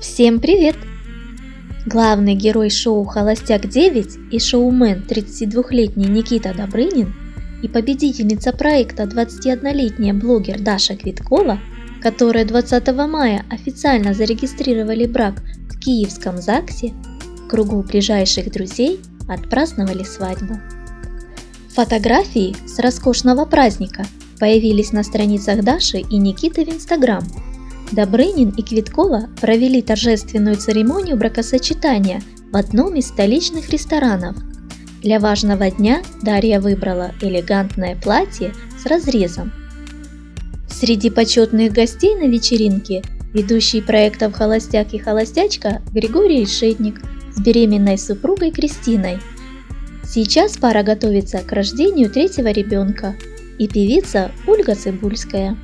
Всем привет! Главный герой шоу «Холостяк-9» и шоумен 32-летний Никита Добрынин и победительница проекта 21-летняя блогер Даша Квиткова, которые 20 мая официально зарегистрировали брак в Киевском ЗАГСе, в кругу ближайших друзей отпраздновали свадьбу. Фотографии с роскошного праздника появились на страницах Даши и Никиты в Инстаграм – Добрынин и Квиткова провели торжественную церемонию бракосочетания в одном из столичных ресторанов. Для важного дня Дарья выбрала элегантное платье с разрезом. Среди почетных гостей на вечеринке ведущий проектов «Холостяк и холостячка» Григорий Решетник с беременной супругой Кристиной. Сейчас пара готовится к рождению третьего ребенка и певица Ольга Цибульская.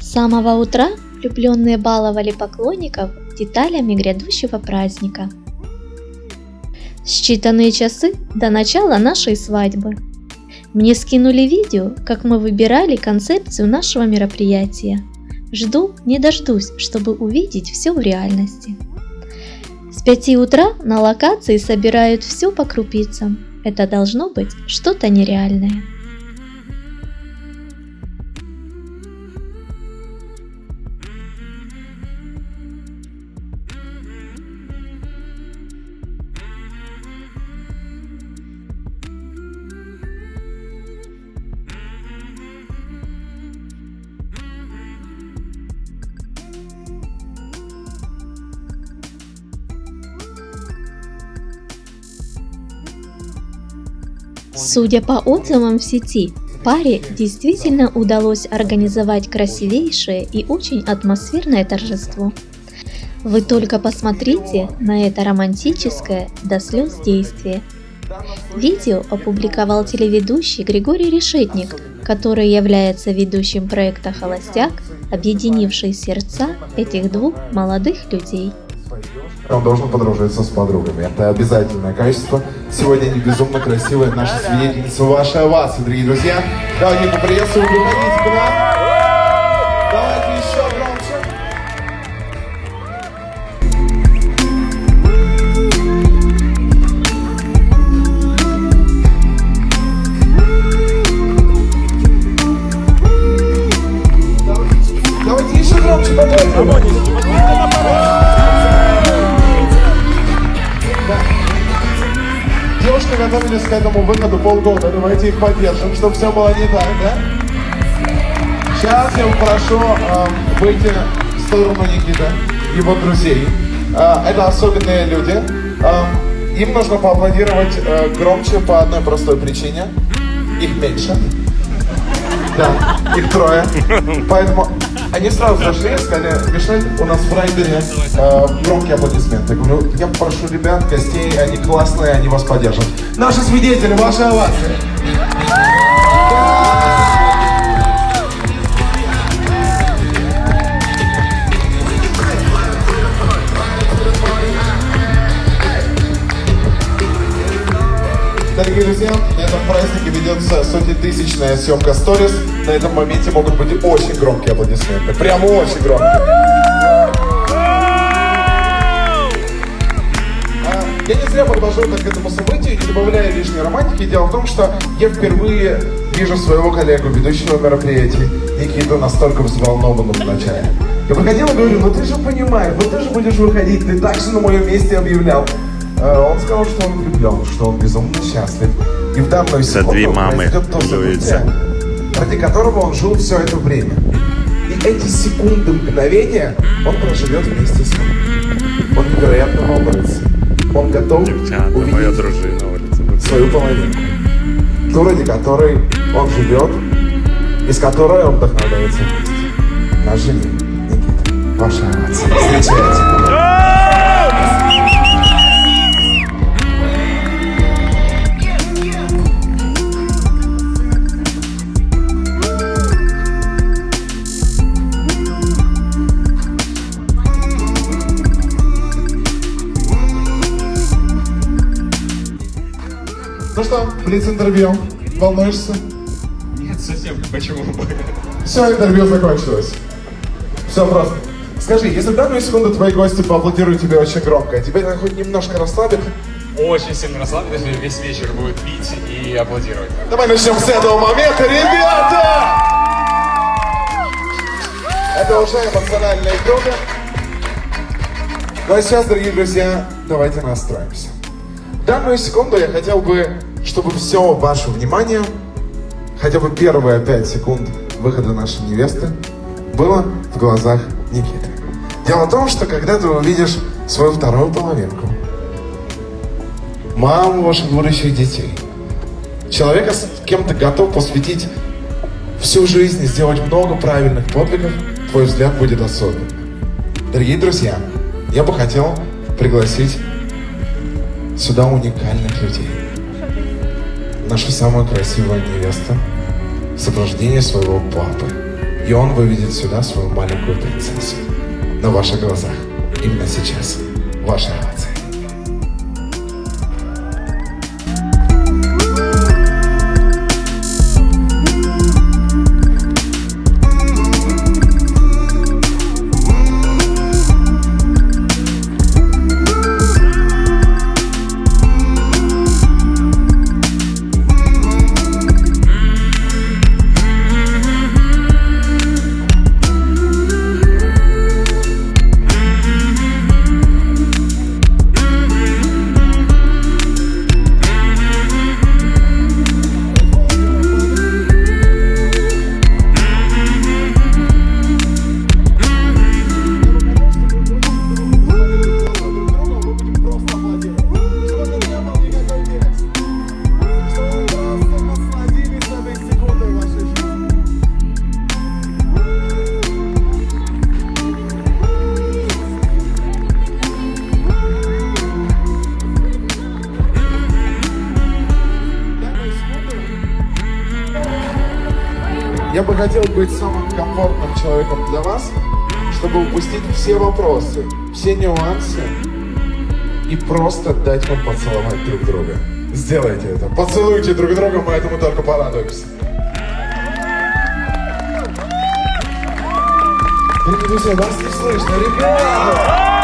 С самого утра влюбленные баловали поклонников деталями грядущего праздника. Считанные часы до начала нашей свадьбы. Мне скинули видео, как мы выбирали концепцию нашего мероприятия. Жду, не дождусь, чтобы увидеть все в реальности. С 5 утра на локации собирают все по крупицам. Это должно быть что-то нереальное. Судя по отзывам в сети, паре действительно удалось организовать красивейшее и очень атмосферное торжество. Вы только посмотрите на это романтическое до слез действие. Видео опубликовал телеведущий Григорий Решетник, который является ведущим проекта «Холостяк», объединивший сердца этих двух молодых людей он должен подружиться с подругами. Это обязательное качество. Сегодня они безумно красивые, наши свидетельницы, ваши овации, дорогие друзья. Давайте поприветствуем, выходите к нам. Готовились к этому выходу полгода. Давайте их поддержим, чтобы все было не так, да? Сейчас я попрошу э, выйти в сторону Никиты, его друзей. Э, это особенные люди. Э, им нужно поаплодировать э, громче по одной простой причине. Их меньше. Да, их трое. Поэтому они сразу зашли и сказали, Мишель, у нас в райдере э, громкие аплодисменты. Я говорю, я прошу ребят, гостей, они классные, они вас поддержат. Наши свидетели, ваши овации. Сотнетысячная съемка сторис. На этом моменте могут быть очень громкие аплодисменты. Прямо очень громкие. А, я не зря так к этому событию, не добавляя лишней романтики. Дело в том, что я впервые вижу своего коллегу, ведущего мероприятий, Никиту, настолько взволнованным вначале. Я подходил и говорю, ну ты же понимаешь, вот ты же будешь выходить, ты так же на моем месте объявлял. Э, он сказал, что он влюблен, что он безумно счастлив. И в данную секунду две мамы то событие, ради которого он жил все это время. И эти секунды, мгновения он проживет вместе с ним. Он невероятно волнуется. Он готов Девчата, увидеть моя дружина свою половинку. Ту, ради которой он живет, и с которой он вдохновляется вместе. Наш Никита. Ваша овация. Встречайте. Что, блиц-интервью. Волнуешься? Нет, совсем почему бы. Все, интервью закончилось. Все просто. Скажи, если в данную секунду твои гости поаплодируют тебе очень громко, тебя это хоть немножко расслабит? Очень сильно расслаблен, если весь вечер будет пить и аплодировать. Давай начнем с этого момента, ребята! Это уже эмоционально и круто. Ну а сейчас, дорогие друзья, давайте настроимся. В данную секунду я хотел бы, чтобы все ваше внимание, хотя бы первые пять секунд выхода нашей невесты, было в глазах Никиты. Дело в том, что когда ты увидишь свою вторую половинку, маму ваших будущих детей, человека, с кем ты готов посвятить всю жизнь и сделать много правильных подвигов, твой взгляд будет особенным. Дорогие друзья, я бы хотел пригласить сюда уникальных людей. Нашу самую красивую невесту в сопровождении своего папы. И он выведет сюда свою маленькую принцессу. На ваших глазах. Именно сейчас. Ваши овации. Бы хотел быть самым комфортным человеком для вас, чтобы упустить все вопросы, все нюансы и просто дать вам поцеловать друг друга. Сделайте это. Поцелуйте друг друга, мы этому только порадуемся. Дорогие друзья, вас не слышно, ребята!